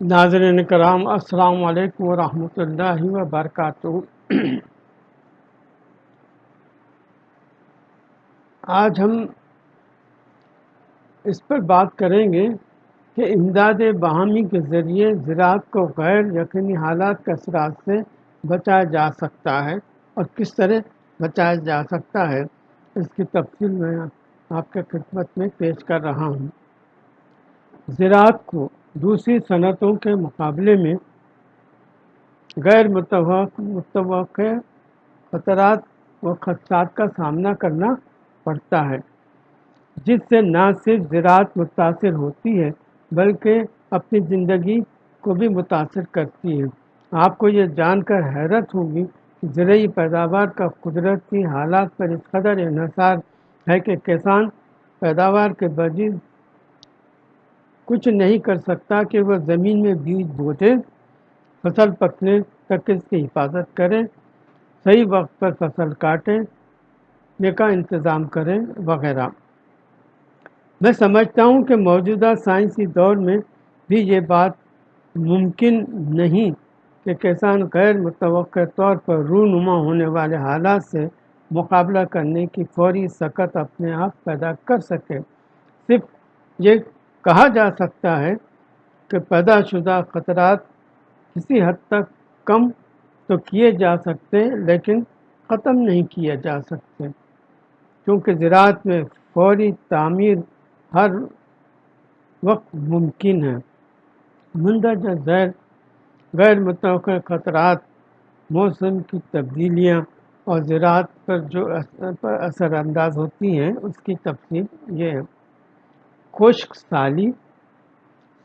ناظرین کرام، السلام علیکم ورحمۃ اللہ وبرکاتہ۔ آج ہم اس پر بات کریں گے کہ امداد باہمی کے ذریعے زراعت کو غیر یقینی حالات کے اثرات سے بچایا جا سکتا ہے اور کس طرح بچایا جا سکتا ہے، اس کی تفصیل میں آپ کے خدمت میں پیش کر رہا ہوں۔ زراعت کو دوسری صنعتوں کے مقابلے میں غیر متوقع متوقع خطرات و خدشات کا سامنا کرنا پڑتا ہے، جس سے نہ صرف زراعت متاثر ہوتی ہے، بلکہ اپنی زندگی کو بھی متاثر کرتی ہے۔ آپ کو یہ جان کر حیرت ہوگی کہ زرعی پیداوار کا قدرتی حالات پر اس قدر انحصار ہے کہ کسان پیداوار کے بجز کچھ نہیں کر سکتا کہ وہ زمین میں بیج بوتے فصل پکنے تک اس کی حفاظت کریں صحیح وقت پر فصل کاٹیں کا انتظام کریں وغیرہ۔ میں سمجھتا ہوں کہ موجودہ سائنسی دور میں بھی یہ بات ممکن نہیں کہ کسان غیر متوقع طور پر رونما ہونے والے حالات سے مقابلہ کرنے کی فوری سکت اپنے آپ پیدا کر سکے۔ صرف یہ کہا جا سکتا ہے کہ پیدا شدہ خطرات کسی حد تک کم تو کیے جا سکتے لیکن ختم نہیں کیے جا سکتے۔ کیونکہ زراعت میں فوری تعمیر ہر وقت ممکن ہے۔ مندرجہ ذیل غیر متوقع خطرات، موسم کی تبدیلیاں اور زراعت پر جو اثر انداز ہوتی ہیں، اس کی تفصیل یہ ہے۔ خشک سالی،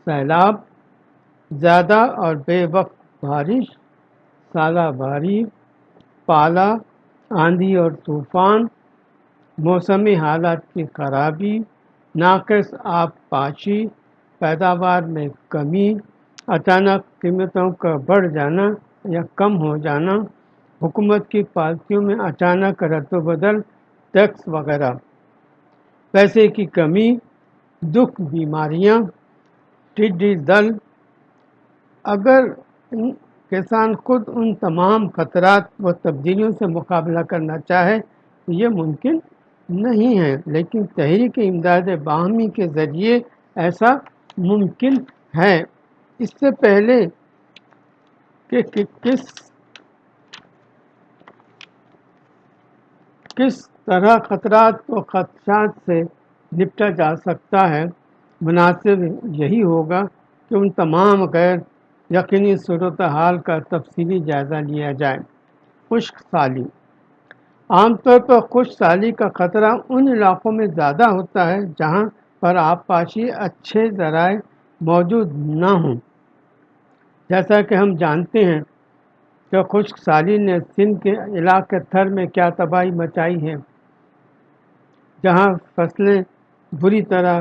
سیلاب، زیادہ اور بے وقت بارش، سالہ باری پالا، آندھی اور طوفان موسمی حالات کی خرابی، ناقص آب پاشی پیداوار میں کمی، اچانک قیمتوں کا بڑھ جانا یا کم ہو جانا، حکومت کی پالیسیوں میں اچانک رد و بدل، ٹیکس وغیرہ۔ پیسے کی کمی دکھ بیماریاں، ٹڈی دل۔ اگر کسان خود ان تمام خطرات و تبدیلیوں سے مقابلہ کرنا چاہے تو یہ ممکن نہیں ہے، لیکن تحریک امداد باہمی کے ذریعے ایسا ممکن ہے۔ اس سے پہلے کہ کس کس طرح خطرات و خدشات سے نپٹا جا سکتا ہے۔ مناسب یہی ہوگا کہ ان تمام غیر یقینی صورت حال کا تفصیلی جائزہ لیا جائے۔ خشک سالی۔ عام طور پر خشک سالی کا خطرہ ان علاقوں میں زیادہ ہوتا ہے جہاں پر آب پاشی اچھے ذرائع موجود نہ ہوں۔ جیسا کہ ہم جانتے ہیں کہ خشک سالی نے سندھ کے علاقے تھر میں کیا تباہی مچائی ہے، جہاں فصلیں بری طرح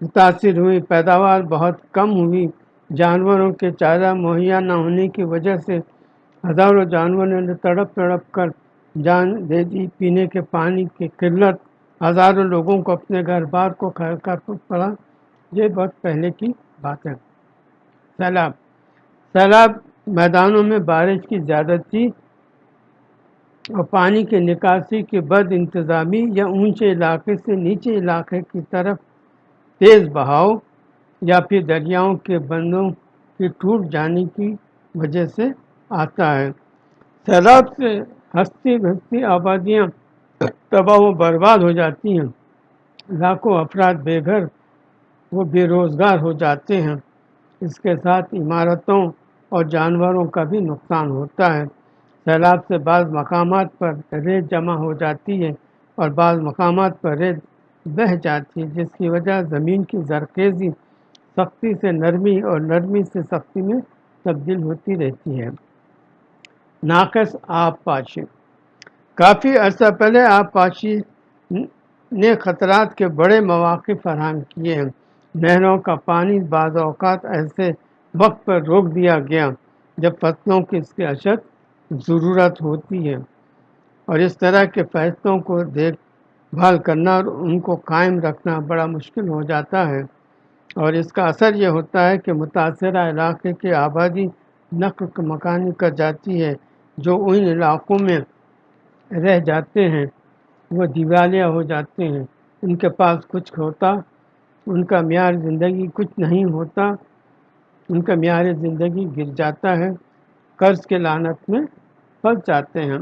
متاثر ہوئی پیداوار بہت کم ہوئی۔ جانوروں کے چارہ مہیا نہ ہونے کی وجہ سے ہزاروں جانوروں نے تڑپ تڑپ کر جان دے دی۔ پینے کے پانی کی قلت، ہزاروں لوگوں کو اپنے گھر بار کو کر پڑا۔ یہ بہت پہلے کی بات ہے۔ سیلاب سیلاب میدانوں میں بارش کی زیادتی اور پانی کے نکاسی کی بد انتظامی یا اونچے علاقے سے نیچے علاقے کی طرف تیز بہاؤ یا پھر دریاؤں کے بندوں کی ٹوٹ جانے کی وجہ سے آتا ہے۔ سیلاب سے ہستی بھستی آبادیاں تباہ و برباد ہو جاتی ہیں۔ لاکھوں افراد بے گھر وہ بے روزگار ہو جاتے ہیں۔ اس کے ساتھ عمارتوں اور جانوروں کا بھی نقصان ہوتا ہے۔ سیلاب سے بعض مقامات پر ریت جمع ہو جاتی ہے اور بعض مقامات پر ریت بہہ جاتی ہے، جس کی وجہ زمین کی زرخیزی سختی سے نرمی اور نرمی سے سختی میں تبدیل ہوتی رہتی ہے۔ ناقص آب پاشی۔ کافی عرصہ پہلے آب پاشی نے خطرات کے بڑے مواقع فراہم کیے ہیں۔ نہروں کا پانی بعض اوقات ایسے وقت پر روک دیا گیا جب فصلوں کی اس کی اشد ضرورت ہوتی ہے۔ اور اس طرح کے فیصلوں کو دیکھ بحال کرنا اور ان کو قائم رکھنا بڑا مشکل ہو جاتا ہے۔ اور اس کا اثر یہ ہوتا ہے کہ متاثرہ علاقے کی آبادی نقل مکانی کر جاتی ہے، جو ان علاقوں میں رہ جاتے ہیں۔ وہ دیوالیہ ہو جاتے ہیں۔ ان کے پاس کچھ ہوتا، ان کا معیار زندگی کچھ نہیں ہوتا، ان کا معیار زندگی گر جاتا ہے۔ قرض کے لانت میں پھنس جاتے ہیں۔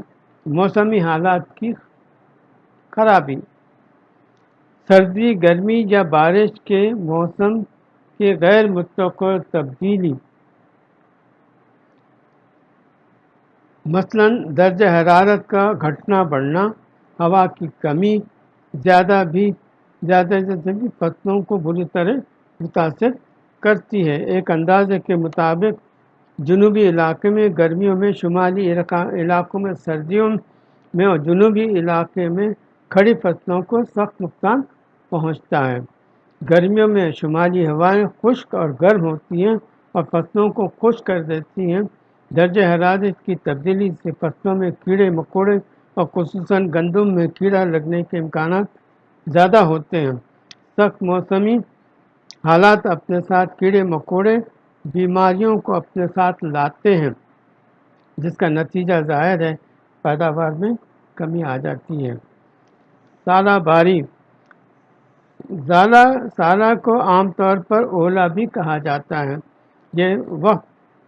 موسمی حالات کی خرابی۔ سردی، گرمی یا بارش کے موسم کے غیر متوقع تبدیلی۔ مثلا درجہ حرارت کا گھٹنا بڑھنا، ہوا کی کمی، زیادہ بھی، زیادہ زیادہ بھی فصلوں کو بری طرح متاثر کرتی ہے۔ ایک اندازے کے مطابق جنوبی علاقے میں گرمیوں میں شمالی علاقوں میں سردیوں میں اور جنوبی علاقے میں کھڑی فصلوں کو سخت نقصان پہنچتا ہے۔ گرمیوں میں شمالی ہوائیں خشک اور گرم ہوتی ہیں اور فصلوں کو خشک کر دیتی ہیں۔ درجہ حرارت کی تبدیلی سے فصلوں میں کیڑے، مکوڑے اور خصوصاً گندم میں کیڑا لگنے کے امکانات زیادہ ہوتے ہیں۔ سخت موسمی حالات اپنے ساتھ کیڑے، مکوڑے بیماریوں کو اپنے ساتھ لاتے ہیں، جس کا نتیجہ ظاہر ہے، پیداوار میں کمی آ جاتی ہے۔ سالہ باری۔ زالہ سالہ کو عام طور پر اولا بھی کہا جاتا ہے۔ یہ وقت،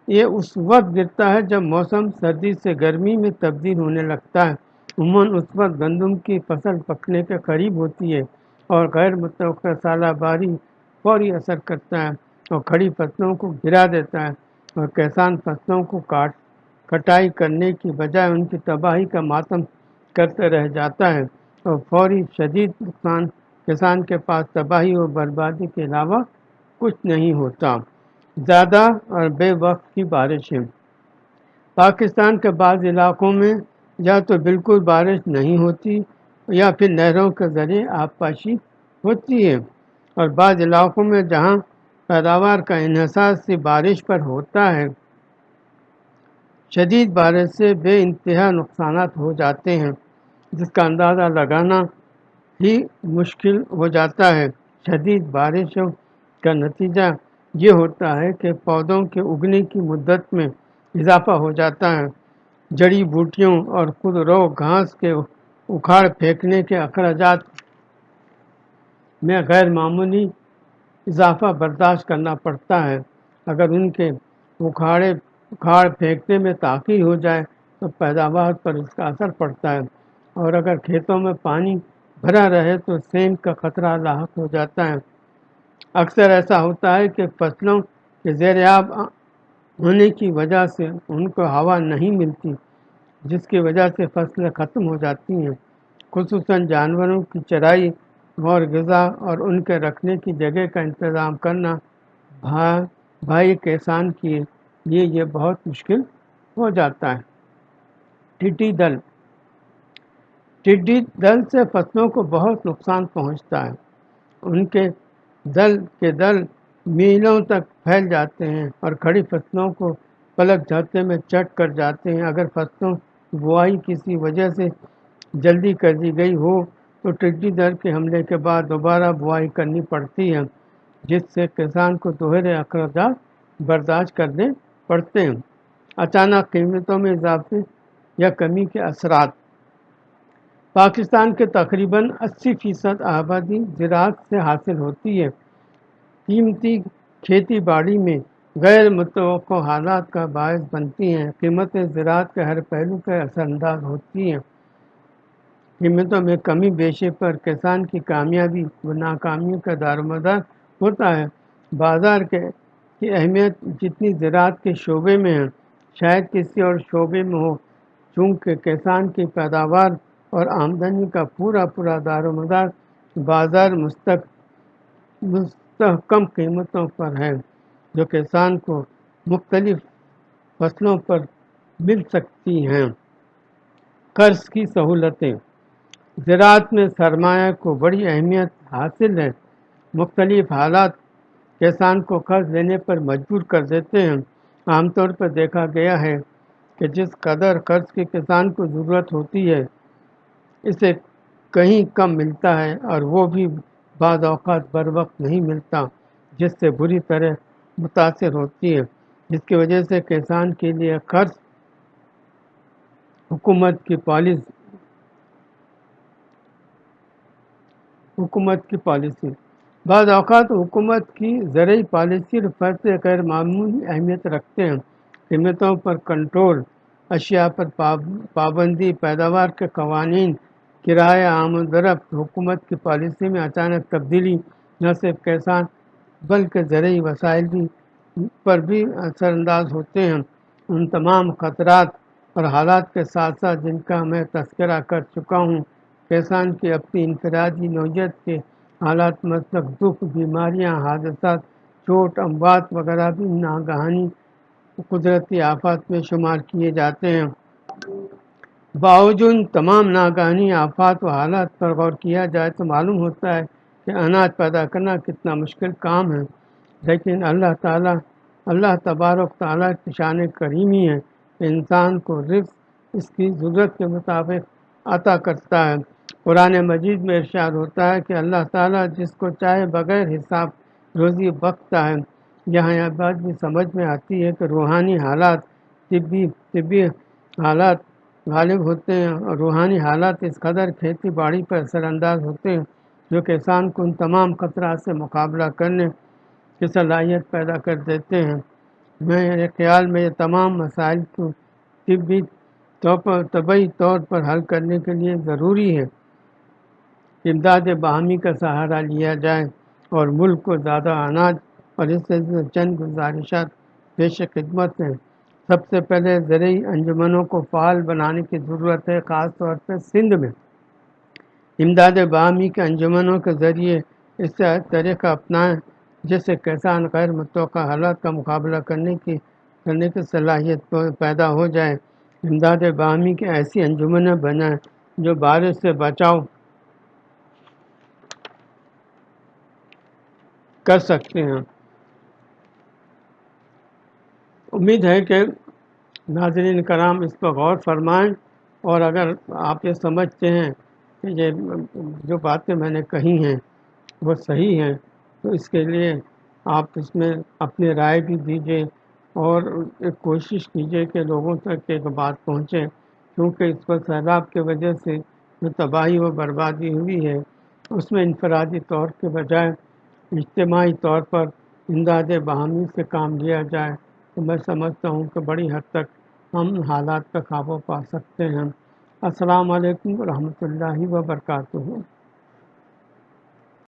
یہ اس وقت گرتا ہے جب موسم سردی سے گرمی میں تبدیل ہونے لگتا ہے۔ عموماً اس وقت گندم کی فصل پکنے کے قریب ہوتی ہے اور غیر متوقع سالہ باری فوری اثر کرتا ہے۔ اور کھڑی فصلوں کو گرا دیتا ہے اور کسان فصلوں کو کاٹ کٹائی کرنے کی بجائے ان کی تباہی کا ماتم کرتے رہ جاتا ہے اور فوری شدید نقصان کسان کے پاس تباہی اور بربادی کے علاوہ کچھ نہیں ہوتا۔ زیادہ اور بے وقت کی بارشیں۔ پاکستان کے بعض علاقوں میں یا تو بالکل بارش نہیں ہوتی یا پھر نہروں کے ذریعے آبپاشی ہوتی ہے اور بعض علاقوں میں جہاں پیداوار کا انحصار سے بارش پر ہوتا ہے۔ شدید بارش سے بے انتہا نقصانات ہو جاتے ہیں، جس کا اندازہ لگانا ہی مشکل ہو جاتا ہے۔ شدید بارشوں کا نتیجہ یہ ہوتا ہے کہ پودوں کے اگنے کی مدت میں اضافہ ہو جاتا ہے۔ جڑی بوٹیوں اور خود رو گھاس کے اکھاڑ پھینکنے کے اخراجات میں غیر معمولی اضافہ برداشت کرنا پڑتا ہے۔ اگر ان کے اکھاڑے، اکھاڑ پھینکنے میں تاخیر ہو جائے تو پیداوار پر اس کا اثر پڑتا ہے۔ اور اگر کھیتوں میں پانی بھرا رہے تو سینک کا خطرہ لاحق ہو جاتا ہے۔ اکثر ایسا ہوتا ہے کہ فصلوں کے زیر آب ہونے کی وجہ سے ان کو ہوا نہیں ملتی، جس کی وجہ سے فصلیں ختم ہو جاتی ہیں۔ خصوصاً جانوروں کی چرائی اور غذا اور ان کے رکھنے کی جگہ کا انتظام کرنا بھائی کسان کے لیے یہ بہت مشکل ہو جاتا ہے۔ ٹڈی دل۔ ٹڈی دل سے فصلوں کو بہت نقصان پہنچتا ہے۔ ان کے دل کے دل میلوں تک پھیل جاتے ہیں اور کھڑی فصلوں کو پلک جھاتے میں چٹ کر جاتے ہیں۔ اگر فصلوں بوائی کسی وجہ سے جلدی کر دی گئی ہو تو ٹڈی در کے حملے کے بعد دوبارہ بوائی کرنی پڑتی ہے جس سے کسان کو دوہرے اخراجات برداشت کرنے پڑتے ہیں۔ اچانک قیمتوں میں اضافے یا کمی کے اثرات۔ پاکستان کے تقریباً اسی فیصد آبادی زراعت سے حاصل ہوتی ہے۔ قیمتی کھیتی باڑی میں غیر متوقع حالات کا باعث بنتی ہیں۔ قیمتیں زراعت کے ہر پہلو کے اثر انداز ہوتی ہیں۔ قیمتوں میں کمی بیشے پر کسان کی کامیابی و ناکامیوں کا دار مدار ہوتا ہے۔ بازار کے کی اہمیت جتنی زراعت کے شعبے میں ہے، شاید کسی اور شعبے میں ہو، چونکہ کسان کی پیداوار اور آمدنی کا پورا پورا دار و مدار بازار مستق مستحکم قیمتوں پر ہے، جو کسان کو مختلف فصلوں پر مل سکتی ہیں۔ قرض کی سہولتیں زراعت میں سرمایہ کو بڑی اہمیت حاصل ہے۔ مختلف حالات کسان کو قرض لینے پر مجبور کر دیتے ہیں۔ عام طور پر دیکھا گیا ہے کہ جس قدر قرض کے کسان کو ضرورت ہوتی ہے، اسے کہیں کم ملتا ہے اور وہ بھی بعض اوقات بر وقت نہیں ملتا، جس سے بری طرح متاثر ہوتی ہے۔ جس کی وجہ سے کسان کے لیے قرض حکومت کی پالیسی حکومت کی پالیسی۔ بعض اوقات حکومت کی زرعی پالیسی اور فیصلے غیر معمولی اہمیت رکھتے ہیں۔ قیمتوں پر کنٹرول، اشیاء پر پابندی، پیداوار کے قوانین، کرایہ آمد رفت حکومت کی پالیسی میں اچانک تبدیلی، نہ صرف کسان بلکہ زرعی وسائل بھی پر بھی اثر انداز ہوتے ہیں۔ ان تمام خطرات اور حالات کے ساتھ ساتھ جن کا میں تذکرہ کر چکا ہوں کسان کی اپنی انفرادی نوعیت کے حالات مطلب دکھ، بیماریاں، حادثات، چوٹ، اموات وغیرہ بھی ناگہانی قدرتی آفات میں شمار کیے جاتے ہیں۔ باوجود تمام ناگہانی آفات و حالات پر غور کیا جائے تو معلوم ہوتا ہے کہ اناج پیدا کرنا کتنا مشکل کام ہے۔ لیکن اللہ تعالیٰ، اللہ تبارک تعالیٰ کی شان کریمی ہے۔ کہ انسان کو رزق اس کی ضرورت کے مطابق عطا کرتا ہے۔ قرآن مجید میں ارشاد ہوتا ہے کہ اللہ تعالیٰ جس کو چاہے بغیر حساب روزی بختا ہے۔ یہاں یہ بات بھی سمجھ میں آتی ہے کہ روحانی حالات طبی طبی حالات غالب ہوتے ہیں اور روحانی حالات اس قدر کھیتی باڑی پر اثر انداز ہوتے ہیں جو کسان کو ان تمام خطرات سے مقابلہ کرنے کی صلاحیت پیدا کر دیتے ہیں۔ میرے خیال میں یہ تمام مسائل کو طبی طور پر طبعی طور پر حل کرنے کے لیے ضروری ہے امداد باہمی کا سہارا لیا جائے اور ملک کو زیادہ اناج اور اس سے چند گزارشات پیش خدمت ہیں۔ سب سے پہلے زرعی انجمنوں کو فعال بنانے کی ضرورت ہے، خاص طور پہ سندھ میں۔ امداد باہمی کے انجمنوں کے ذریعے اس سے طریقہ اپنائیں، جس سے کسان غیر متوقع حالات کا مقابلہ کرنے کی کرنے کی صلاحیت پیدا ہو جائے۔ امداد باہمی کی ایسی انجمنیں بنائیں جو بارش سے بچاؤ کر سکتے ہیں۔ امید ہے کہ ناظرین کرام اس پر غور فرمائیں اور اگر آپ یہ سمجھتے ہیں کہ یہ جو باتیں میں نے کہی ہیں وہ صحیح ہیں تو اس کے لیے آپ اس میں اپنی رائے بھی دیجیے اور ایک کوشش کیجیے کہ لوگوں تک ایک بات پہنچے، کیونکہ اس پر سیلاب کی وجہ سے جو تباہی و بربادی ہوئی ہے، اس میں انفرادی طور کے بجائے اجتماعی طور پر امداد باہمی سے کام لیا جائے۔ تو میں سمجھتا ہوں کہ بڑی حد تک ہم حالات کا قابو پا سکتے ہیں۔ السلام علیکم ورحمۃ اللہ وبرکاتہ۔